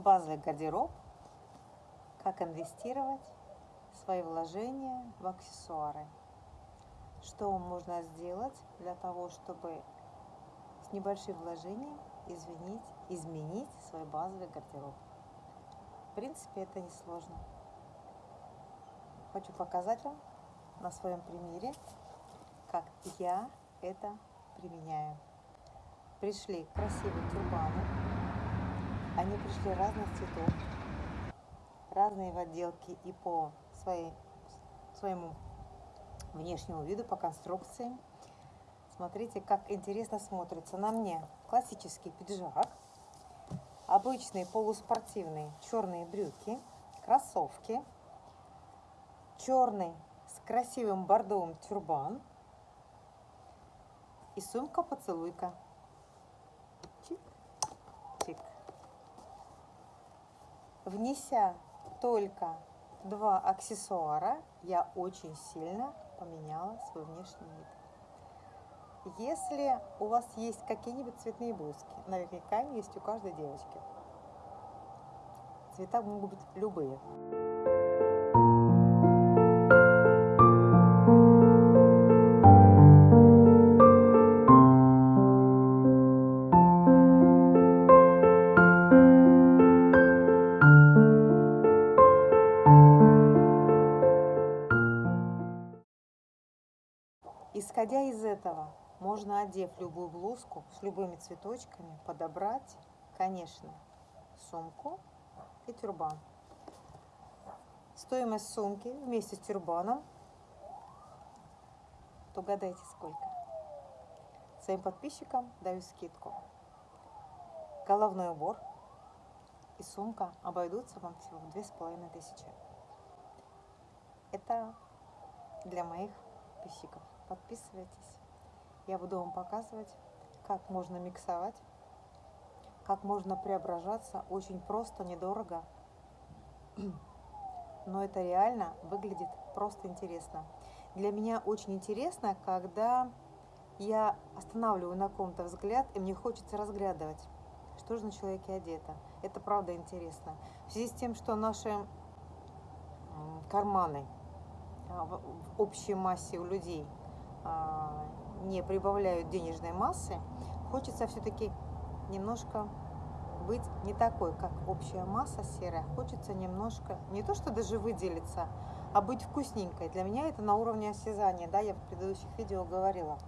базовый гардероб, как инвестировать свои вложения в аксессуары. Что можно сделать для того, чтобы с небольшим вложением изменить, изменить свой базовый гардероб. В принципе, это несложно. Хочу показать вам на своем примере, как я это применяю. Пришли красивые тюрбаны. Они пришли разных цветов, разные в отделке и по своей, своему внешнему виду, по конструкции. Смотрите, как интересно смотрится на мне классический пиджак, обычные полуспортивные черные брюки, кроссовки, черный с красивым бордовым тюрбан и сумка-поцелуйка. Внеся только два аксессуара, я очень сильно поменяла свой внешний вид. Если у вас есть какие-нибудь цветные блузки, наверняка они есть у каждой девочки. Цвета могут быть любые. Исходя из этого, можно, одев любую блузку с любыми цветочками, подобрать, конечно, сумку и тюрбан. Стоимость сумки вместе с тюрбаном, то гадайте сколько. Своим подписчикам даю скидку. Головной убор и сумка обойдутся вам всего в две с половиной тысячи. Это для моих подписчиков. Подписывайтесь. Я буду вам показывать, как можно миксовать, как можно преображаться. Очень просто, недорого. Но это реально выглядит просто интересно. Для меня очень интересно, когда я останавливаю на ком-то взгляд, и мне хочется разглядывать, что же на человеке одето. Это правда интересно. В связи с тем, что наши карманы а, в общей массе у людей не прибавляют денежной массы, хочется все-таки немножко быть не такой, как общая масса серая. Хочется немножко, не то что даже выделиться, а быть вкусненькой. Для меня это на уровне осязания, да, я в предыдущих видео говорила.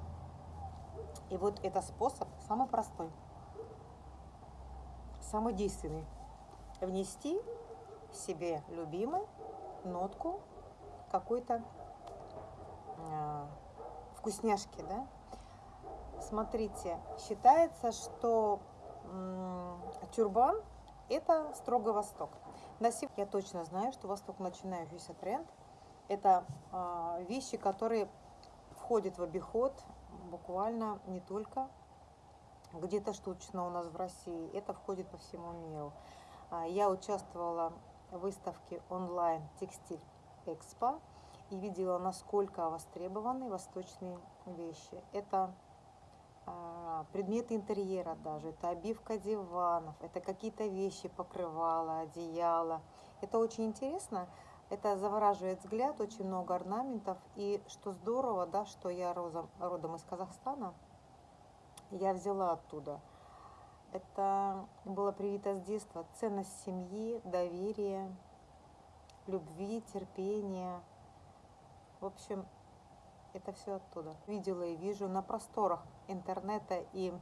И вот это способ самый простой, самый действенный. Внести себе любимый нотку какой-то а, вкусняшки, да? Смотрите, считается, что тюрбан – это строго Восток. На сегодня я точно знаю, что Восток начинающийся тренд. Это э, вещи, которые входят в обиход буквально не только где-то штучно у нас в России, это входит по всему миру. А, я участвовала в выставке онлайн «Текстиль Экспо», и видела, насколько востребованы восточные вещи. Это а, предметы интерьера даже, это обивка диванов, это какие-то вещи, покрывала, одеяла. Это очень интересно, это завораживает взгляд, очень много орнаментов. И что здорово, да, что я родом, родом из Казахстана, я взяла оттуда. Это было привито с детства. Ценность семьи, доверие, любви, терпения – в общем, это все оттуда. Видела и вижу на просторах интернета и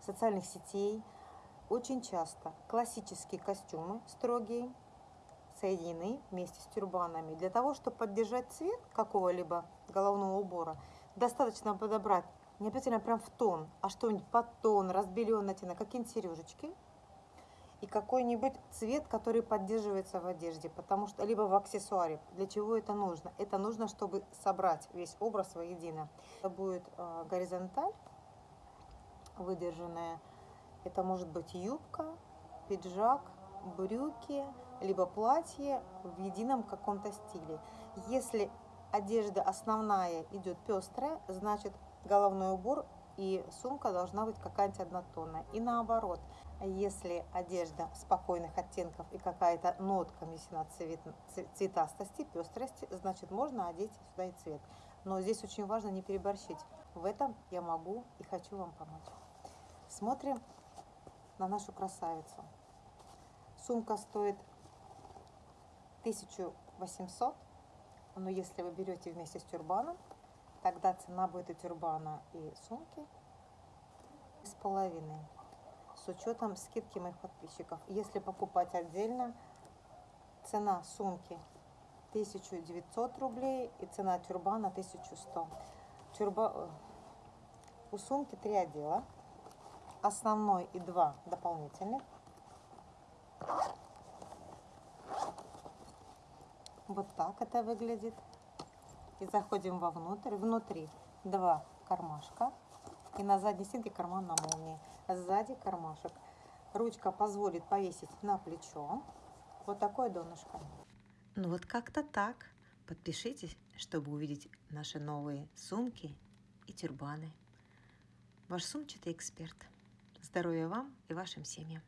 социальных сетей очень часто классические костюмы строгие соединены вместе с тюрбанами. Для того, чтобы поддержать цвет какого-либо головного убора, достаточно подобрать не обязательно прям в тон, а что-нибудь под тон, разбеленный оттенок, какие-нибудь сережечки – и какой-нибудь цвет, который поддерживается в одежде, потому что либо в аксессуаре. Для чего это нужно? Это нужно, чтобы собрать весь образ воедино. Это будет э, горизонталь выдержанная. Это может быть юбка, пиджак, брюки, либо платье в едином каком-то стиле. Если одежда основная идет пестрая, значит головной убор и сумка должна быть какая-нибудь однотонная. И наоборот, если одежда спокойных оттенков и какая-то нотка внесена цвет, цветастости, пестрости, значит можно одеть сюда и цвет. Но здесь очень важно не переборщить. В этом я могу и хочу вам помочь. Смотрим на нашу красавицу. Сумка стоит 1800, но если вы берете вместе с тюрбаном, тогда цена будет и тюрбана, и сумки с половиной, с учетом скидки моих подписчиков. Если покупать отдельно, цена сумки 1900 рублей и цена тюрбана 1100. Тюрба... Э, у сумки три отдела, основной и два дополнительных. Вот так это выглядит и заходим вовнутрь. Внутри два кармашка и на задней стенке карман на молнии. Сзади кармашек. Ручка позволит повесить на плечо. Вот такое донышко. Ну вот как-то так. Подпишитесь, чтобы увидеть наши новые сумки и тюрбаны. Ваш сумчатый эксперт. Здоровья вам и вашим семьям.